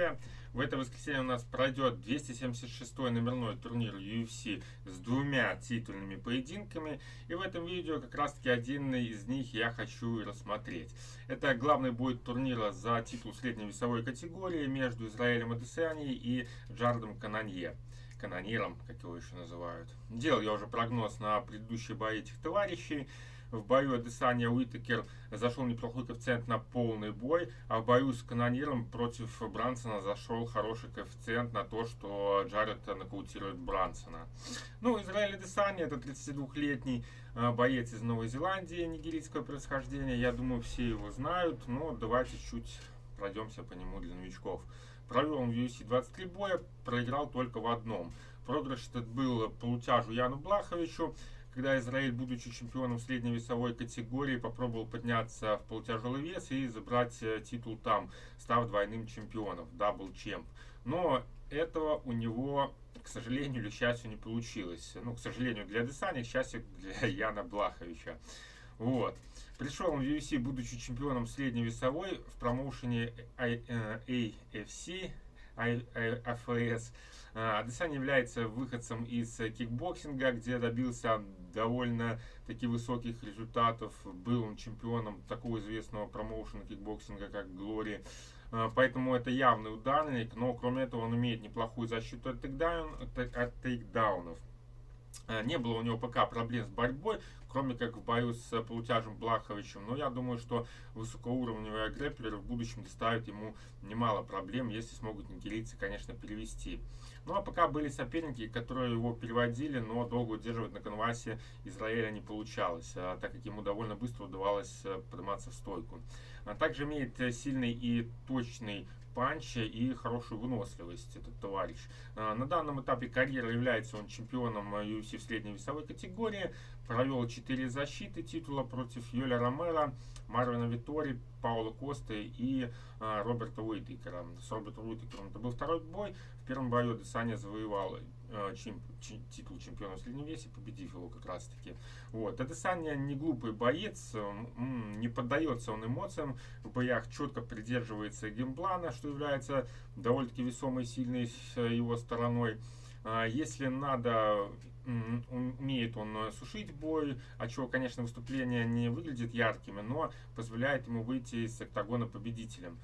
история. В это воскресенье у нас пройдет 276-й номерной турнир UFC с двумя титульными поединками. И в этом видео как раз таки один из них я хочу рассмотреть. Это главный бой турнира за титул средней весовой категории между Израилем Адесани и Джардом Кананье канониром, как его еще называют. Делал я уже прогноз на предыдущие бои этих товарищей. В бою Адесания Уитакер зашел неплохой коэффициент на полный бой, а в бою с канониром против Брансона зашел хороший коэффициент на то, что Джаред нокаутирует Брансона. Ну, Израиль Адесания это 32-летний э, боец из Новой Зеландии нигерийского происхождения. Я думаю, все его знают, но давайте чуть пройдемся по нему для новичков. Провел он в UFC 23 боя, проиграл только в одном. Проигрыш этот был по лутяжу Яну Блаховичу, когда Исраэль, будучи чемпионом средней весовой категории, попробовал подняться в полутяжелый вес и забрать э, титул там, став двойным чемпионом, double champ. Но этого у него, к сожалению или счастью, не получилось. Ну, к сожалению, для Адесаньи, к счастью, для Яна Блаховича. Вот. Пришел он в UFC, будучи чемпионом средней весовой в промоушене AFC, AFS. Адесанья является выходцем из кикбоксинга, где добился довольно таки высоких результатов. Был он чемпионом такого известного промоушена кикбоксинга, как Glory. А, поэтому это явный ударник, но кроме этого он имеет неплохую защиту от тейкдаунов. А, не было у него пока проблем с борьбой, кроме как в бою с полутяжем Блаховичем. Но я думаю, что высокоуровневые грэпплеры в будущем доставят ему немало проблем, если смогут нигерийцы, конечно, перевести. Ну а пока были соперники, которые его переводили, но долго удерживать на конвасе Израиля не получалось, а, так как ему довольно быстро удавалось э, подниматься в стойку. А также имеет э, сильный и точный панча и хорошую выносливость этот товарищ. А, на данном этапе карьеры является он чемпионом UFC в средней весовой категории. Провел 4 защиты титула против Йоля Ромера, Марвина Витори, Паула Косты и а, Роберта Уитекера. С Робертом Уитекером это был второй бой. В первом бою Десаня завоевал а, чем, чем, титул чемпиона в среднем весе, победив его как раз таки. Вот. Адесанья не глупый боец, не поддается он эмоциям, в боях четко придерживается геймплана, что является довольно-таки весомой, сильной его стороной. А, если надо умеет он э, сушить бой, а чего, конечно, выступление не выглядит яркими, но позволяет ему выйти из октагона победителем.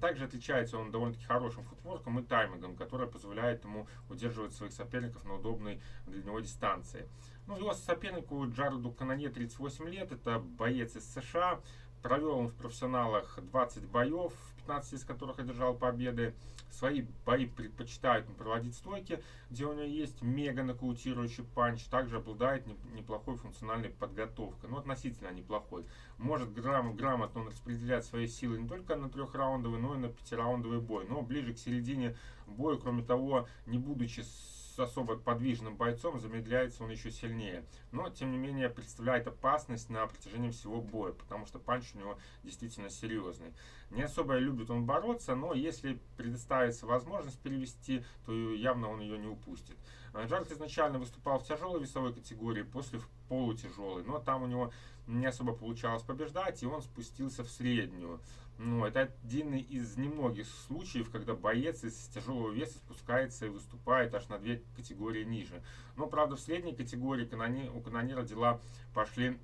Также отличается он довольно-таки хорошим футворком и таймингом, который позволяет ему удерживать своих соперников на удобной для него дистанции. Ну, его сопернику Джареду Каноне 38 лет, это боец из США, провел он в профессионалах 20 боев, 15 из которых одержал победы. Свои бои предпочитает проводить стойки, где у него есть мега нокаутирующий панч. Также обладает неплохой функциональной подготовкой, но относительно неплохой. Может грамм, грамотно он распределять свои силы не только на трехраундовый, но и на пятираундовый бой. Но ближе к середине боя, кроме того, не будучи с особо подвижным бойцом, замедляется он еще сильнее. Но, тем не менее, представляет опасность на протяжении всего боя, потому что панч у него действительно серьезный. Не особо любит он бороться, но если предоставится возможность перевести, то явно он ее не упустит. Джард изначально выступал в тяжелой весовой категории, после в полутяжелой, но там у него не особо получалось побеждать, и он спустился в среднюю. Ну, это один из немногих случаев, когда боец из тяжелого веса спускается и выступает аж на две категории ниже. Но, правда, в средней категории у канонира дела пошли,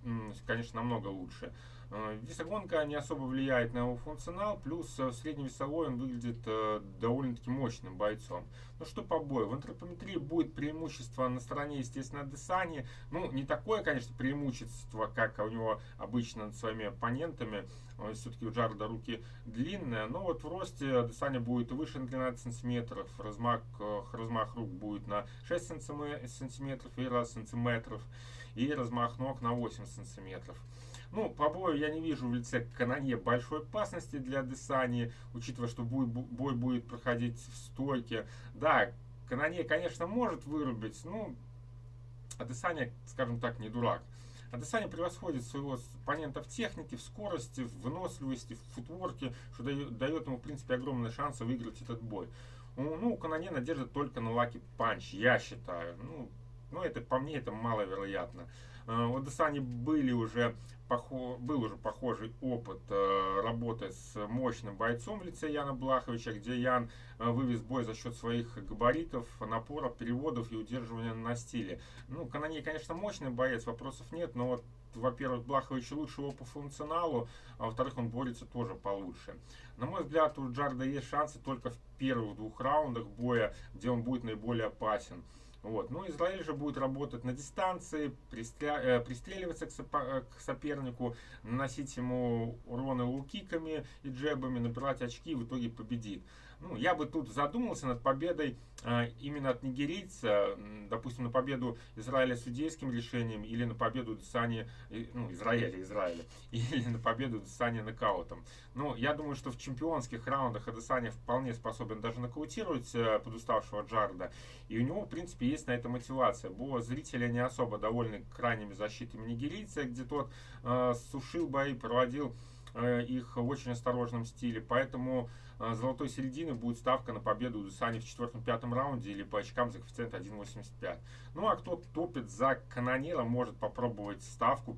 конечно, намного лучше. Э, весогонка не особо влияет на его функционал, плюс э, средневесовой он выглядит э, довольно-таки мощным бойцом. Ну что по бою? В антропометрии будет преимущество на стороне, естественно, Десани. Ну, не такое, конечно, преимущество, как у него обычно над своими оппонентами. Все-таки у Джарда руки длинные, но вот в росте Десани будет выше на 12 сантиметров, размах, размах рук будет на 6 сантиметров и раз сантиметров, и размах ног на 8 сантиметров. Ну, по бою я не вижу в лице Канонье большой опасности для Десани, учитывая, что бой, бой будет проходить в стойке. Да, Канонье, конечно, может вырубить, ну, Адесанья, скажем так, не дурак. Адесанья превосходит своего оппонента в технике, в скорости, в выносливости, в футворке, что дает, дает ему, в принципе, огромные шансы выиграть этот бой. Ну, у Канонье надежда только на lucky punch, я считаю. Ну, ну, это по мне это маловероятно. Э, у Адесаньи были уже был уже похожий опыт э, работы с мощным бойцом в лице Яна Блаховича, где Ян э, вывез бой за счет своих габаритов, напоров, переводов и удерживания на стиле. Ну, Каноней, конечно, мощный боец, вопросов нет, но вот во-первых, Блахович лучше его по функционалу, а во-вторых, он борется тоже получше. На мой взгляд, у Джарда есть шансы только в первых двух раундах боя, где он будет наиболее опасен. Вот. Ну, Израиль же будет работать на дистанции, пристря... э, пристреливаться к, соп... Э, к сопернику, наносить ему уроны лукиками и джебами, набирать очки и в итоге победит. Ну, я бы тут задумался над победой э, именно от нигерийца, допустим, на победу Израиля судейским решением или на победу Десани, ну, Израиля, Израиля, или на победу Десани нокаутом. Ну, я думаю, что в чемпионских раундах Адесanya вполне способен даже нокаутировать э, подуставшего Джарда, и у него, в принципе, есть на это мотивация. Бо зрители не особо довольны крайними защитами нигерийца, где тот э, сушил бои, проводил э, их в очень осторожном стиле, поэтому а, золотой середины будет ставка на победу у Десани в четвертом-пятом раунде или по очкам за коэффициент 1.85. Ну а кто топит за канонера, может попробовать ставку,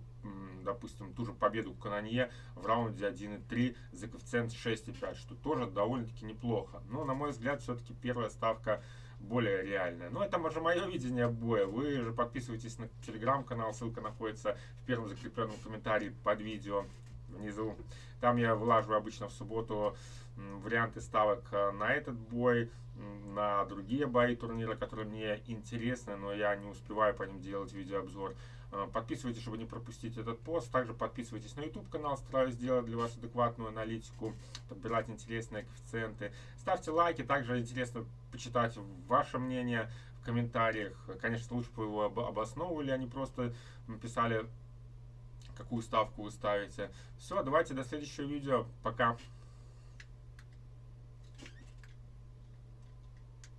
допустим, ту же победу канонье в раунде 1.3 за коэффициент 6.5, что тоже довольно-таки неплохо. Но, на мой взгляд, все-таки первая ставка более реальная. Но это уже мое видение боя. Вы же подписывайтесь на телеграм-канал, ссылка находится в первом закрепленном комментарии под видео внизу. Там я вылаживаю обычно в субботу варианты ставок э, на этот бой, на другие бои турнира, которые мне интересны, но я не успеваю по ним делать видеообзор. Э, подписывайтесь, чтобы не пропустить этот пост. Также подписывайтесь на YouTube канал, стараюсь сделать для вас адекватную аналитику, подбирать интересные коэффициенты. Ставьте лайки, также интересно почитать ваше мнение в комментариях. Конечно, лучше бы его обосновывали, а не просто писали, какую ставку вы ставите. Все, давайте до следующего видео. Пока.